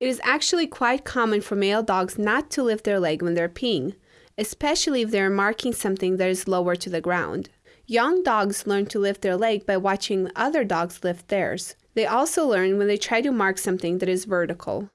It is actually quite common for male dogs not to lift their leg when they're peeing, especially if they are marking something that is lower to the ground. Young dogs learn to lift their leg by watching other dogs lift theirs. They also learn when they try to mark something that is vertical.